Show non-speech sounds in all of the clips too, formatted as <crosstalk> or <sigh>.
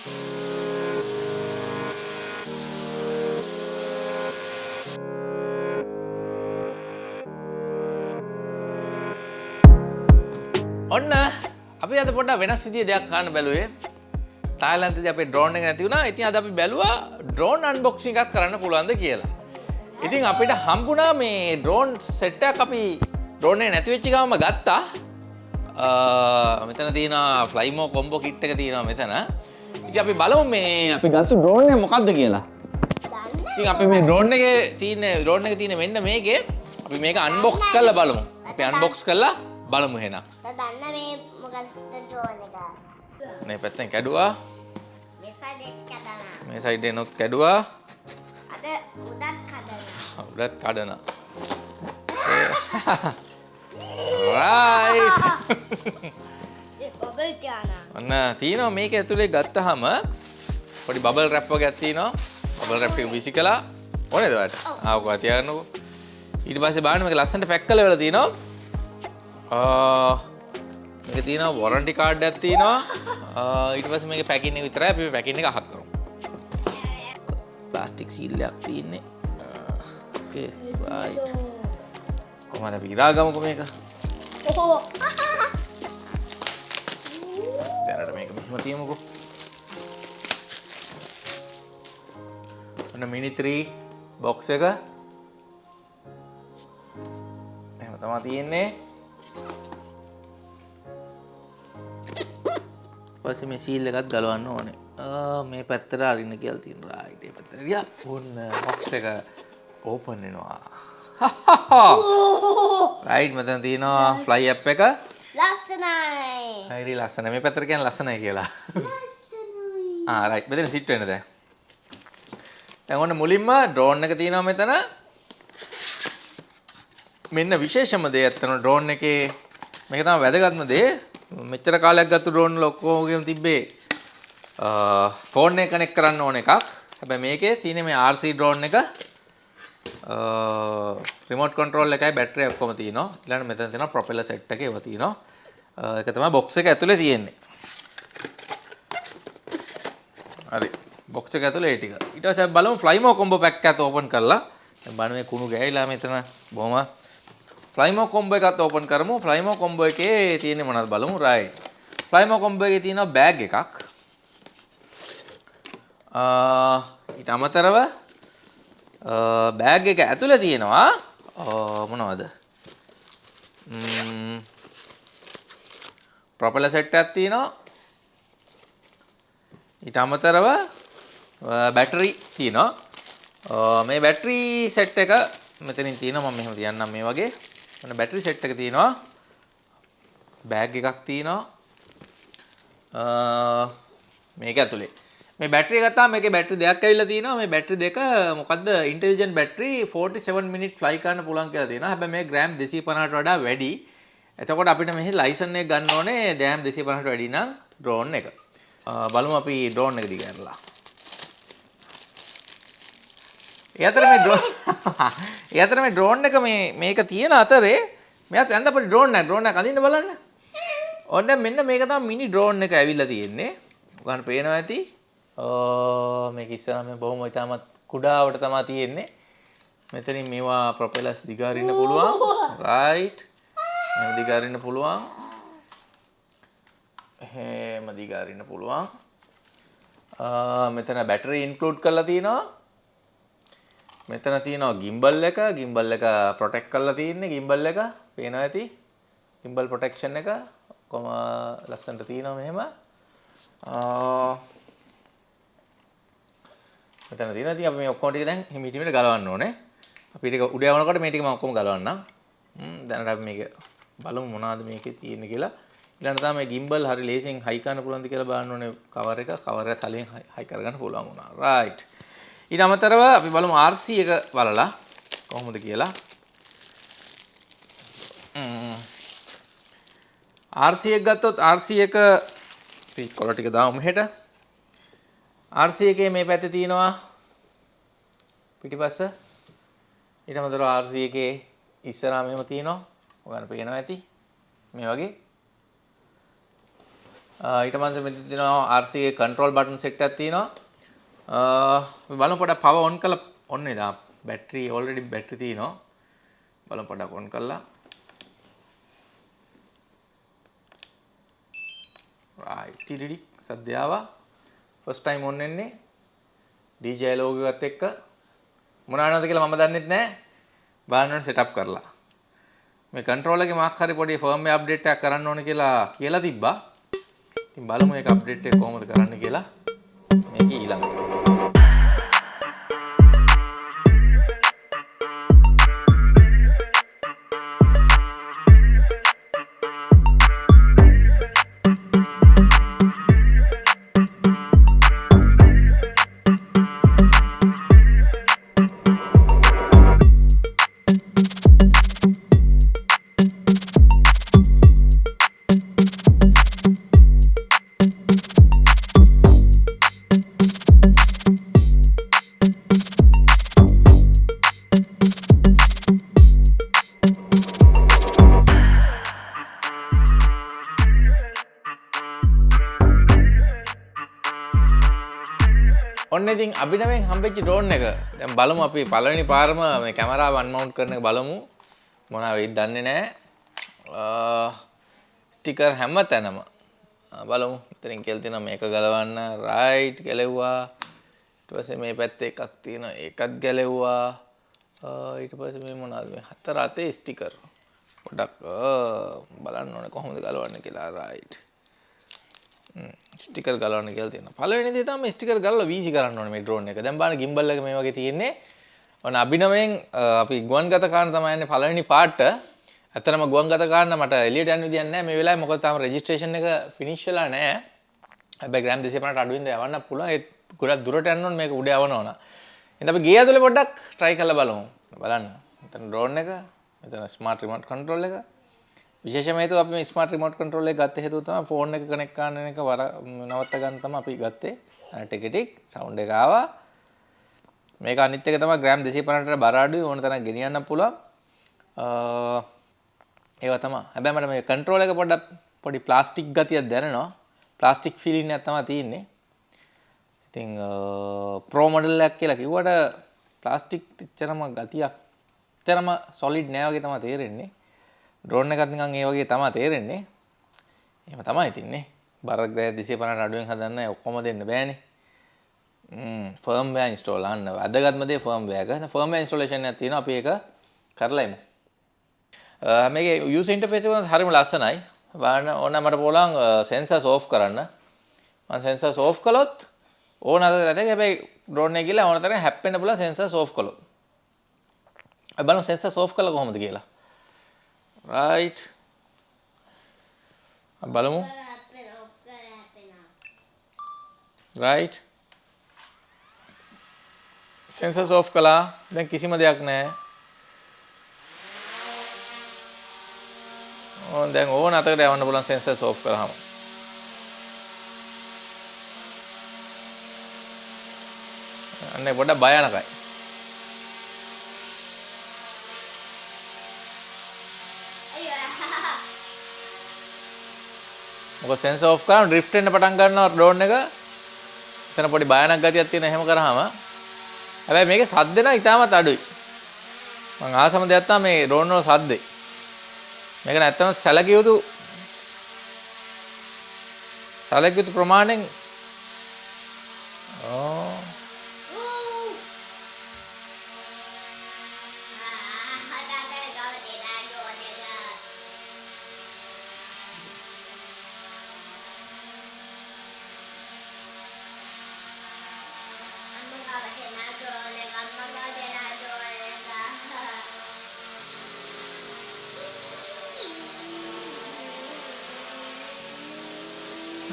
ඔන්න අපි අද පොඩ්ඩක් වෙනස් විදිහේ දෙයක් කරන්න බැලුවේ. තායිලන්තයේදී අපේ ඩ්‍රෝන් එක නැති වුණා. ඉතින් අද අපි බැලුවා ඩ්‍රෝන් අන්බොක්සිං එකක් කරන්න පුළුවන්ද කියලා. ඉතින් අපිට හම්බුණා මේ ඩ්‍රෝන් සෙට් එකක් අපි ඩ්‍රෝන් එක නැති වෙච්ච ගමම ගත්තා. අ, මෙතන තියෙනවා ෆ්ලයිමෝ කොම්බෝ කිට් එක තියෙනවා මෙතන. ඉතින් අපි බලමු මේ අපි ගත්ත ඩ්‍රෝන් එක මොකක්ද කියලා. ඉතින් අපි මේ ඩ්‍රෝන් එකේ තියෙන ඩ්‍රෝන් එකේ තියෙන මෙන්න මේකේ අපි මේක අන්බොක්ස් කරලා බලමු. අපි අන්බොක්ස් කරලා බලමු එහෙනම්. දන්න මේ මොකක්ද ඩ්‍රෝන් එක මේ පැත්තෙන් කැඩුවා. මෙසා දෙක් කදනා මේ සයිඩ් එනොත් කැඩුවා. අද උදත් කදනා උඩත් කඩන. රයිට්. ඔබල් තියානා ඔන්න තියෙනවා මේක ඇතුලේ ගත්තහම පොඩි බබල් රැප් වගේක් තියෙනවා. බබල් රැප් එක විසි කළා. ඕනේද ඔයාලට? ආ ඔක තියාගන්නකෝ. ඊට පස්සේ බලන්න මේක ලස්සනට පැක් කරලා වෙලා තියෙනවා. ආ මේක තියෙනවා වොරන්ටි කාඩ් එකක් තියෙනවා. ආ ඊට පස්සේ මේකේ පැකින් එක විතරයි අපි පැකින් එක අහක් කරමු. ප්ලාස්ටික් සීල් එකක් තියෙන්නේ. Okay right. කොහමද අපි ඉරා ගමුකෝ මේක. ඔහෝ මේක මෙහෙම තියමුකෝ. ඔන්න මිනි 3 බොක්ස් එක. එහෙම තමයි තියෙන්නේ. පස්සේ මේ සීල් එකත් ගලවන්න ඕනේ. ආ මේ පැත්තට අරින්න කියලා තියෙන රයිට් ඒ පැත්තට. ගියා. ඔන්න බොක්ස් එක ඕපන් වෙනවා. <laughs> රයිට් මෙතන තියෙනවා ෆ්ලයි ඇප් එක. ලස්සනයි හරි ලස්සන මේ පැත්තට කියන්නේ ලස්සනයි කියලා. ආ රයිට් මෙතන සිට් වෙන්න දැන්. දැන් ඔන්න මුලින්ම ඩ්‍රෝන් එක තියෙනවා මෙතන. මෙන්න විශේෂම දේ ඇත්තන ඩ්‍රෝන් එකේ මේක තමයි වැදගත්ම දේ. මෙච්චර කාලයක් ගත්ත ඩ්‍රෝන් වල ඔක්කොගෙම තිබ්බේ ෆෝන් එක කනෙක්ට් කරන්න ඕන එකක්. හැබැයි මේකේ තියෙන මේ RC ඩ්‍රෝන් එක රිමෝට් කන්ට්‍රෝල් එකයි බැටරි ඔක්කොම තියෙනවා. ඊළඟට මෙතන තියෙනවා ප්‍රොපෙලර් සෙට් එකේ ඒවා තියෙනවා. අ, ඒක තමයි බොක්ස් එක ඇතුලේ තියෙන්නේ. හරි. බොක්ස් එක ඇතුලේ ඒ ටික. ඊට පස්සේ අපි බලමු ෆ්ලයිමෝ කොම්බෝ පැක් එකත් ඕපන් කරලා. දැන් බලන්න මේ කුණු ගෑවිලා මෙතන බොහොම ෆ්ලයිමෝ කොම්බෝ එකත් ඕපන් කරමු. ෆ්ලයිමෝ කොම්බෝ එකේ තියෙන්නේ මොනවද බලමු. රයිට්. ෆ්ලයිමෝ කොම්බෝ එකේ තියෙනවා බෑග් එකක්. අ, ඊට අමතරව බෑග් එක ඇතුලේ තියෙනවා අ, මොනවද? ම්ම් ප්‍රොපෙලර් සෙට් එකක් තියෙනවා. ඊට අමතරව බැටරි තියෙනවා. අ, මේ බැටරි සෙට් එක මෙතනින් තියෙනවා මම මෙහෙම තියන්නම් මේ වගේ. මොන බැටරි සෙට් එක තියෙනවා. බෑග් එකක් තියෙනවා. අ, මේක ඇතුලේ. මේ බැටරිය ගත්තාම මේකේ බැටරි දෙකක් ඇවිල්ලා තියෙනවා. මේ බැටරි දෙක මොකද්ද? ඉන්ටෙලිජන්ට් බැටරි 47 මිනිත් ෆ්ලයි කරන්න පුළුවන් කියලා තියෙනවා. හැබැයි මේ ග්‍රෑම් 250ට වඩා වැඩි. එතකොට අපිට මෙහි ලයිසන් එක ගන්න ඕනේ ග්‍රෑම් 250ට වැඩි නම් ඩ්‍රෝන් එක. අ, බලමු අපි ඩ්‍රෝන් එක දිගහැරලා. ඒ අතර මේ ඩ්‍රෝන් <laughs> ඒ අතර මේ ඩ්‍රෝන් එක මේ මේක තියෙන අතරේ මෙයාත් යන්න අපිට ඩ්‍රෝන් එක ඩ්‍රෝන් එක අඳින්න බලන්න. ඔන්න දැන් මෙන්න මේක තමයි මිනි ඩ්‍රෝන් එක ඇවිල්ලා තියෙන්නේ. ඔයගොල්ලන් පේනවා ඇති. ඕ මේක ඉස්සරහා මේ බොහොම ඉතාමත් කුඩාවට තමයි තියෙන්නේ. මෙතනින් මේවා ප්‍රොපෙලර්ස් දිගාරින්න පුළුවන්. රයිට්. එහෙම දිගාරින්න පුළුවන්. එහෙම දිගාරින්න පුළුවන්. ආ මෙතන බැටරි ඉන්ක්ලූඩ් කරලා තියෙනවා. මෙතන තියෙනවා ගිම්බල් එක ගිම්බල් එක ප්‍රොටෙක්ට් කරලා තියෙන්නේ ගිම්බල් එක පේනවා ඇති ගිම්බල් ප්‍රොටෙක්ෂන් එක ඔක්කොම ලස්සනට තියෙනවා මෙහෙම ආ මෙතන තියෙනවා. ඉතින් අපි මේ ඔක්කොම ටික දැන් හිමිට හිමිට ගලවන්න ඕනේ. අපි ටික උඩ යවනකොට මේ ටික මම ඔක්කොම ගලවන්නම්. හ්ම් දැනට අපි මේක බලමු මොනවද මේකේ තියෙන්නේ කියලා. ඊළඟට තමයි ගිම්බල් හරි ලේසියෙන් හයි කරන්න පුළුවන්ද කියලා බලන්න ඕනේ කවර් එක. කවර් එක තලයෙන් හයි කරගන්න පුළුවන් වුණා. රයිට් ඊට අමතරව අපි බලමු RC එක බලලා කොහොමද කියලා. ම්ම්. RC එක ගත්තොත් RC එක අපි කොළ ටික දාමු මෙහෙට. RC එකේ මේ පැත්තේ තියෙනවා පිටිපස්ස. ඊට අමතරව RC එකේ ඉස්සරහා මෙහෙම තියෙනවා. ඔයගොල්ලන් පේනවා ඇති. මේ වගේ. ඊට පස්සේ මෙතන තියෙනවා RC එකේ control button set එකක් තියෙනවා. අ බලමු පොඩක් power on කරලා ඔන්න ඉදා බැටරි already බැටරි තියෙනවා. බලමු පොඩක් on කරලා. right ටිරිඩි සද්දය ආවා. first time on වෙන්නේ. DJ logo එකත් එක්ක මොනවානද කියලා මම දන්නෙත් නැහැ. බලන්න setup කරලා. මේ controller එකේ මාක් හරි පොඩි firmware update එකක් කරන්න ඕන කියලා කියලා තිබ්බා. ඉතින් බලමු ඒක අප්ඩේට් එක කොහොමද කරන්න කියලා මේක ඊළඟට. ඉතින් අභිනවෙන් හම්බෙච්ච ඩ්‍රෝන් එක. දැන් බලමු අපි පළවෙනි පාරම මේ කැමරාව අන්මවුන්ට් කරන එක බලමු. මොනවා වෙයිද දන්නේ නැහැ. ස්ටිකර් හැම තැනම. ආ, බලමු. මෙතනින් කියලා තියෙනවා මේක ගලවන්න. රයිට් ගැලෙව්වා. ඊට පස්සේ මේ පැත්තේ එකක් තියෙනවා. ඒකත් ගැලෙව්වා. ආ, ඊට පස්සේ මේ මොනවද මේ හතර අතේ ස්ටිකර් පොඩක් ආ, බලන්න ඕනේ කොහොමද ගලවන්නේ කියලා. රයිට් ස්ටිකර් ගලවන්න කියලා තියෙනවා. පළවෙනි දේ තමයි ස්ටිකර් ගලවලා වීසි කරන්න ඕනේ මේ ඩ්‍රෝන් එක. දැන් බලන්න ගිම්බල් එක මේ වගේ තියෙන්නේ. ඔන්න අභිනවයෙන් අ, අපි ගුවන්ගත කාරණ තමයි යන්නේ පළවෙනි පාර්ට. ඇත්තටම ගුවන්ගත කාරණ මට එළියට යන්න විදියක් නැහැ මේ වෙලාවේ මොකද තාම රෙජිස්ට්‍රේෂන් එක ෆිනිෂ් වෙලා නැහැ. හැබැයි ග්‍රෑම් 250ට අඩුවෙන්ද යවන්න පුළුවන්. ඒත් ගොඩක් දුරට යන්න ඕනේ මේක උඩ යවන්න ඕන. එහෙනම් අපි ගේ ඇතුලේ පොඩ්ඩක් try කරලා බලමු. බලන්න. මෙතන ඩ්‍රෝන් එක, මෙතන ස්මාර්ට් රිමෝට් කන්ට්‍රෝල් එක. විශේෂම හේතුව අපි මේ ස්මාර්ට් රිමෝට් කන්ට්‍රෝල් එක ගත්ත හේතුව තමයි ෆෝන් එක කනෙක්ට් කරන එක වර නවත්ත ගන්න තමයි අපි ගත්තේ. අර ටික ටික සවුන්ඩ් එක ආවා. මේක අනිත් එක තමයි ග්‍රෑම් 250ට බර අඩුයි ඕන තරම් ගෙනියන්න පුළුවන්. අ ඒවා තමයි. හැබැයි මට මේ කන්ට්‍රෝල් එක පොඩ්ඩක් පොඩි ප්ලාස්ටික් ගතියක් දැනෙනවා. ප්ලාස්ටික් ෆීලින් එකක් තමයි තියෙන්නේ. ඉතින් ප්‍රෝ මොඩල් එකක් කියලා කිව්වට ප්ලාස්ටික් එච්චරම ගතියක් එච්චරම සොලිඩ් නෑ වගේ තමයි තේරෙන්නේ. ඩ්‍රෝන් එකත් නිකන් ඒ වගේ තමයි තේරෙන්නේ. එහෙම තමයි තින්නේ. බර ග්‍රෑ 250ට අඩුවෙන් හදන්න ඔක්කොම දෙන්න බෑනේ. ම් ෆර්ම්වෙයාර් ඉන්ස්ටෝල් අන්න වැදගත්ම දේ ෆර්ම්වෙයාර් එක. ෆර්ම්වෙයාර් ඉන්ස්ටෝලේෂන් එකක් තියෙනවා අපි ඒක කරලා එමු. අ, මේකේ යූසර් ඉන්ටර්ෆේස් එක හරිම ලස්සනයි. බලන්න ඕන මට පුළුවන් සෙන්සර්ස් ඕෆ් කරන්න. මම සෙන්සර්ස් ඕෆ් කළොත් ඕන අද නැතේ හැබැයි ඩ්‍රෝන් එක ගිහලා ඕන තරම් හැප්පෙන්න පුළුවන් සෙන්සර්ස් ඕෆ් කළොත්. අපි බලමු සෙන්සර්ස් ඕෆ් කළා කොහොමද කියලා. Right. බලමු හැපෙනවා. right. සෙන්සර්ස් ඕෆ් කළා දැන් කිසිම දෙයක් නැහැ. ඕන් දැන් ඕන අතකට යවන්න පුළුවන් සෙන්සර්ස් ඕෆ් කරාම අන්නේ පොඩ්ඩක් භයානකයි මොකද සෙන්සර් ඕෆ් කරාම ඩ්‍රිෆ්ට් වෙන්න පටන් ගන්නවා ඩ්‍රෝන් එක. එතන පොඩි භයානක ගතියක් තියෙන එහෙම කරාම. හැබැයි මේකේ සද්ද නම් ඉතාමත් අඩුයි. මම ආසම දෙයක් තමයි මේ ඩ්‍රෝන් වල සද්දේ. මේක නැත්තම් සැලකිය යුතු සැලකිය යුතු ප්‍රමාණයෙන්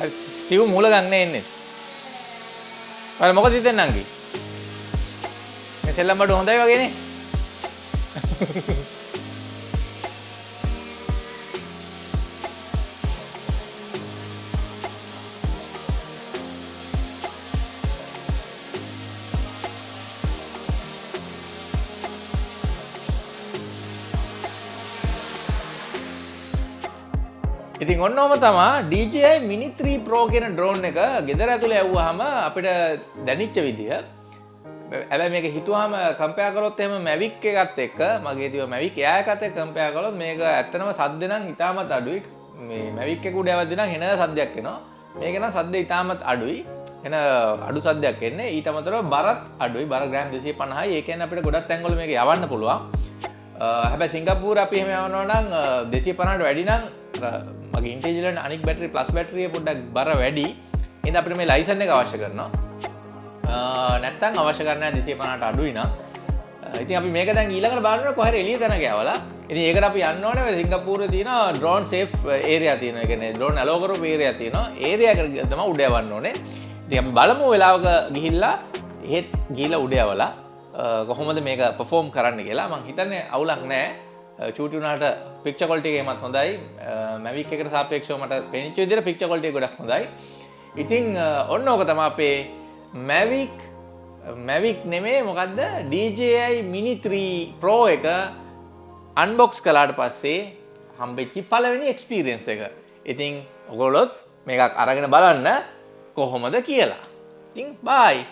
සිව් මූල ගන්න එන්නේ. ඔයාලා මොකද හිතන්නේ නංගි මේ සෙල්ලම් බඩු හොඳයි වගේනේ. ඉතින් ඉතින් ඔන්නෝම තමා DJI මිනිත්‍රී ප්‍රෝ කියෙන ඩ්‍රෝන් එක ගෙදර ඇතුළ ඇව්වාහම අපිට දැනිච්ච විදිහ ඇබ මේක හිතුවාම කම්පයා කරොත් එම මැවික් එකත් එක්ක මගේ තිව මැවික් යායකත කම්පයා කලොත් මේක ඇත්තනම සද්දනම් ඉතාමත් අඩුයි. මේ මැවික්කෙකුට ඇවදින හෙන සද්‍යයක් එනවා. මේකෙන සද්ද ඉතාමත් අඩුයි. එන අඩු සද්‍යයක් එන්නේ. ඊට අමතර බරත් අඩුයි. බර ග්‍රෑම් දෙසේ පණහයි ඒකන අපිට ගොඩත් ඇංගල මේ යවන්න පුළුවන්. හැබැ සිංගපූර අපි එහෙම යවනවනම් දෙසේ පනට වැඩිනම් මගේ ඉන්ටේජලන් අනික් බැටරි ප්ලස් බැටරිය පොඩ්ඩක් බර වැඩි. එද අපිට මේ ලයිසන්න එක අවශ්‍ය කරනවා. නැත්තන් අවශ්‍ය කරන දෙසේ පනට අඩුයින ඉති අපි මේක දැන් ඊලකට බාන්න කොහර එලිය තැන ගැවල ඉති ඒකට අපි යන්නවන සිංගපූර තින ඩ්‍රෝන් සේ ඒරයා තියන එකන ඩ්‍රෝන් අලෝකරු පේරයා තියන ඒරයා තම උඩයවන්න ඕනේ. ති බලමු වෙලාවක ගිහිල්ලා එහෙත් ගීල උඩයවලා කොහොමද මේක පෆෝම් කරන්න කියලා. මං හිතන්නේ අවුලක් නෑ චූටුනාට පික්ෂ කොල්ටිගේ මත් හොඳයි. මැවික් එකට සාපේක්ෂව මට පෙනිච්ච විදිර පික්ෂ කොල්ටිය ගොඩක් හොඳයි. ඉතිං ඔන්න ඕක තම අපේ මැවික් මැවික් නෙමේ මොකක්ද DJI මිනිත්‍රී ප්‍රෝ එක අන්බොක්ස් කලාට පස්සේ හම්බෙච්චි පලවෙනි එක්ස්පීරියන්ස එක. ඉතිං ඔගොලොත් මේකක් අරගෙන බලන්න කොහොමද කියලා. ඉතිං බයි